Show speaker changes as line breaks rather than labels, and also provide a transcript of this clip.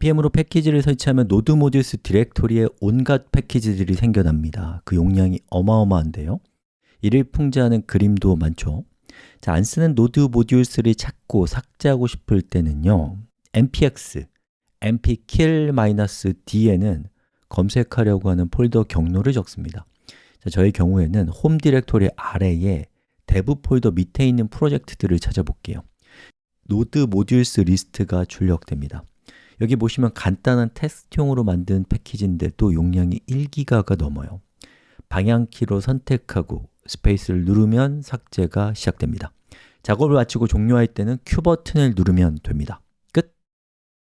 npm으로 패키지를 설치하면 node modules 디렉토리에 온갖 패키지들이 생겨납니다. 그 용량이 어마어마한데요. 이를 풍자하는 그림도 많죠. 자, 안 쓰는 node modules를 찾고 삭제하고 싶을 때는요 npx npkill -d에는 검색하려고 하는 폴더 경로를 적습니다. 자, 저의 경우에는 홈 디렉토리 아래에 dev 폴더 밑에 있는 프로젝트들을 찾아볼게요. node modules 리스트가 출력됩니다 여기 보시면 간단한 테스트용으로 만든 패키지인데 또 용량이 1기가가 넘어요. 방향키로 선택하고 스페이스를 누르면 삭제가 시작됩니다. 작업을 마치고 종료할 때는 Q 버튼을 누르면 됩니다